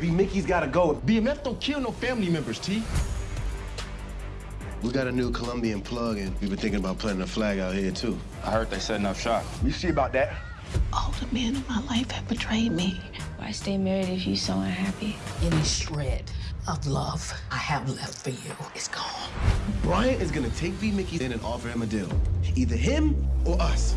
B. Mickey's gotta go. BMF don't kill no family members, T. We got a new Colombian plug, and we've been thinking about planting a flag out here, too. I heard they setting enough shop. You see about that. All the men in my life have betrayed me. Why stay married if you're so unhappy? Any shred of love I have left for you is gone. Brian is gonna take B. Mickey in and offer him a deal. Either him or us.